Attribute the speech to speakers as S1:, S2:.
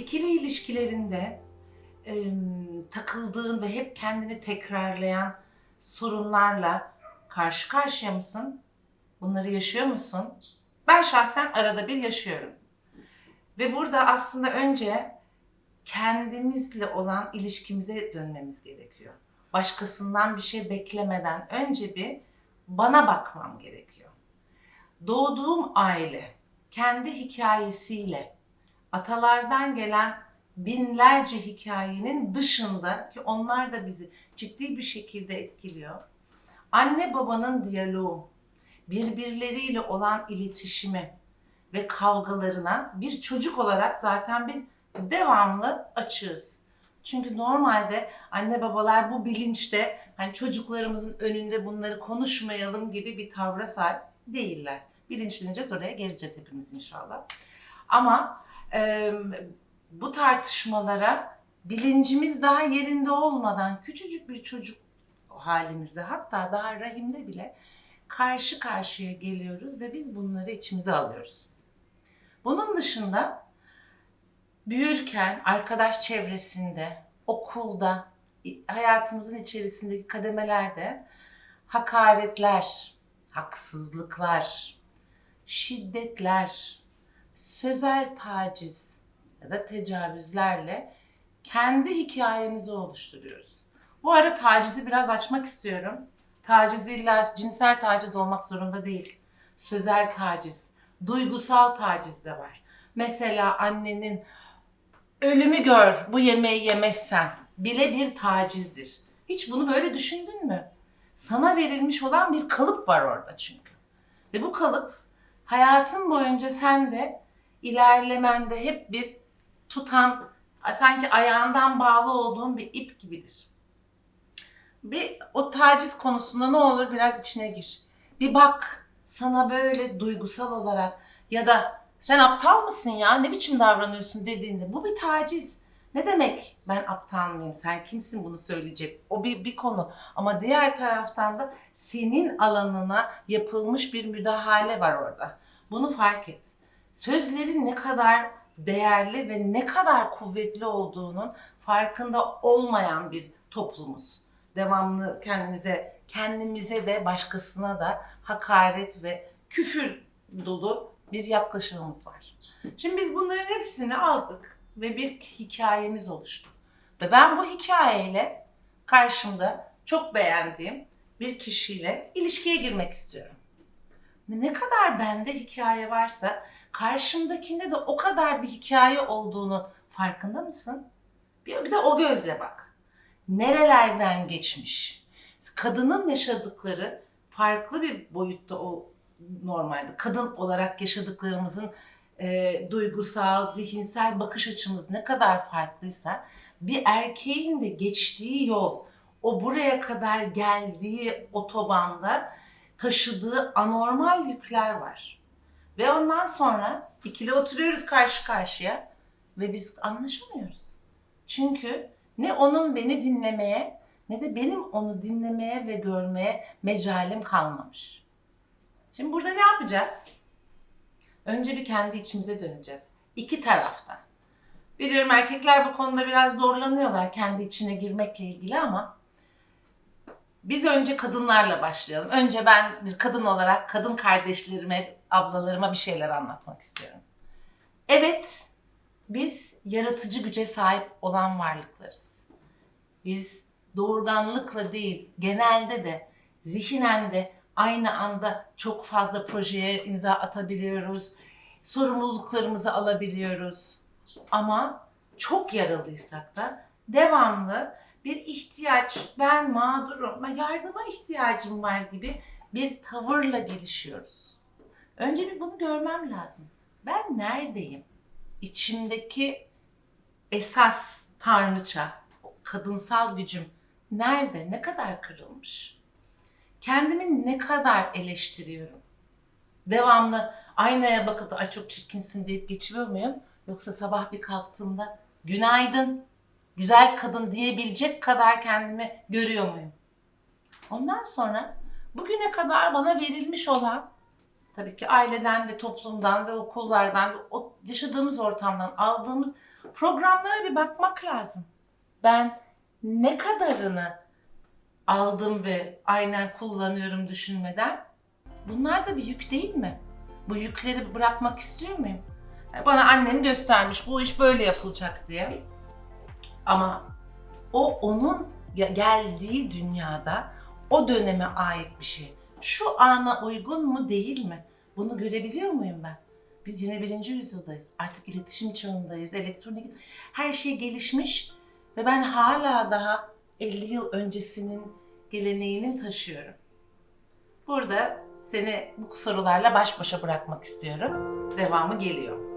S1: İkili ilişkilerinde e, takıldığın ve hep kendini tekrarlayan sorunlarla karşı karşıya mısın? Bunları yaşıyor musun? Ben şahsen arada bir yaşıyorum. Ve burada aslında önce kendimizle olan ilişkimize dönmemiz gerekiyor. Başkasından bir şey beklemeden önce bir bana bakmam gerekiyor. Doğduğum aile kendi hikayesiyle atalardan gelen binlerce hikayenin dışında ki onlar da bizi ciddi bir şekilde etkiliyor. Anne babanın diyaloğu, birbirleriyle olan iletişimi ve kavgalarına bir çocuk olarak zaten biz devamlı açığız. Çünkü normalde anne babalar bu bilinçte hani çocuklarımızın önünde bunları konuşmayalım gibi bir tavra sahip değiller. Bilinçleneceğiz oraya geleceğiz hepimiz inşallah. Ama e, bu tartışmalara bilincimiz daha yerinde olmadan küçücük bir çocuk halimizde hatta daha rahimde bile karşı karşıya geliyoruz ve biz bunları içimize alıyoruz. Bunun dışında büyürken arkadaş çevresinde, okulda, hayatımızın içerisindeki kademelerde hakaretler, haksızlıklar, şiddetler, sözel taciz ya da tecavüzlerle kendi hikayemizi oluşturuyoruz. Bu ara tacizi biraz açmak istiyorum. Taciz illa cinsel taciz olmak zorunda değil. Sözel taciz, duygusal taciz de var. Mesela annenin ölümü gör bu yemeği yemezsen bile bir tacizdir. Hiç bunu böyle düşündün mü? Sana verilmiş olan bir kalıp var orada çünkü. Ve bu kalıp hayatın boyunca sen de ilerlemende hep bir tutan, sanki ayağından bağlı olduğun bir ip gibidir. Bir o taciz konusunda ne olur biraz içine gir. Bir bak sana böyle duygusal olarak ya da sen aptal mısın ya ne biçim davranıyorsun dediğinde bu bir taciz. Ne demek ben aptal mıyım sen kimsin bunu söyleyecek o bir, bir konu ama diğer taraftan da senin alanına yapılmış bir müdahale var orada. Bunu fark et. Sözlerin ne kadar değerli ve ne kadar kuvvetli olduğunun farkında olmayan bir toplumuz. Devamlı kendimize, kendimize de başkasına da hakaret ve küfür dolu bir yaklaşımımız var. Şimdi biz bunların hepsini aldık ve bir hikayemiz oluştu. Ve ben bu hikayeyle karşımda çok beğendiğim bir kişiyle ilişkiye girmek istiyorum. Ne kadar bende hikaye varsa karşımdakinde de o kadar bir hikaye olduğunu farkında mısın? Bir, bir de o gözle bak. Nerelerden geçmiş? Kadının yaşadıkları farklı bir boyutta o normalde. Kadın olarak yaşadıklarımızın e, duygusal, zihinsel bakış açımız ne kadar farklıysa bir erkeğin de geçtiği yol, o buraya kadar geldiği otobanda taşıdığı anormal yükler var. Ve ondan sonra ikili oturuyoruz karşı karşıya ve biz anlaşamıyoruz. Çünkü ne onun beni dinlemeye ne de benim onu dinlemeye ve görmeye mecalim kalmamış. Şimdi burada ne yapacağız? Önce bir kendi içimize döneceğiz. İki taraftan. Biliyorum erkekler bu konuda biraz zorlanıyorlar kendi içine girmekle ilgili ama biz önce kadınlarla başlayalım. Önce ben bir kadın olarak kadın kardeşlerime, ablalarıma bir şeyler anlatmak istiyorum. Evet, biz yaratıcı güce sahip olan varlıklarız. Biz doğurganlıkla değil, genelde de zihinen de aynı anda çok fazla projeye imza atabiliyoruz. Sorumluluklarımızı alabiliyoruz. Ama çok yaralıysak da devamlı bir ihtiyaç, ben mağdurum, yardıma ihtiyacım var gibi bir tavırla gelişiyoruz. Önce bir bunu görmem lazım. Ben neredeyim? İçimdeki esas tanrıça, o kadınsal gücüm nerede? Ne kadar kırılmış? Kendimi ne kadar eleştiriyorum? Devamlı aynaya bakıp da ay çok çirkinsin deyip geçiyor muyum? Yoksa sabah bir kalktığımda günaydın, güzel kadın diyebilecek kadar kendimi görüyor muyum? Ondan sonra bugüne kadar bana verilmiş olan tabii ki aileden ve toplumdan ve okullardan o yaşadığımız ortamdan aldığımız programlara bir bakmak lazım. Ben ne kadarını aldım ve aynen kullanıyorum düşünmeden bunlar da bir yük değil mi? Bu yükleri bırakmak istiyor muyum? Bana annem göstermiş bu iş böyle yapılacak diye. Ama o onun ge- geldiği dünyada o döneme ait bir şey. Şu ana uygun mu değil mi? Bunu görebiliyor muyum ben? Biz 21. yüzyıldayız. Artık iletişim çağındayız. Elektronik her şey gelişmiş ve ben hala daha 50 yıl öncesinin geleneğini taşıyorum. Burada seni bu sorularla baş başa bırakmak istiyorum. Devamı geliyor.